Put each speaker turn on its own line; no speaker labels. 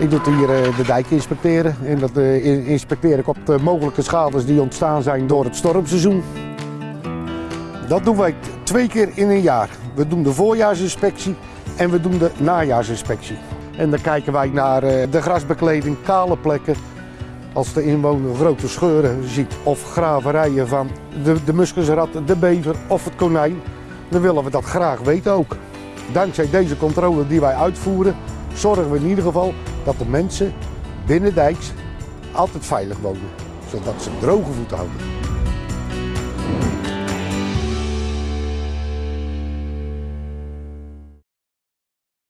Ik doe hier eh, de dijk inspecteren en dat eh, in- inspecteer ik op de mogelijke schades die ontstaan zijn door het stormseizoen. Dat doen wij twee keer in een jaar. We doen de voorjaarsinspectie en we doen de najaarsinspectie. En dan kijken wij naar eh, de grasbekleding, kale plekken. Als de inwoner grote scheuren ziet of graverijen van de, de muskusrat, de bever of het konijn, dan willen we dat graag weten ook. Dankzij deze controle die wij uitvoeren, zorgen we in ieder geval dat de mensen binnendijks altijd veilig wonen. Zodat ze droge voeten houden.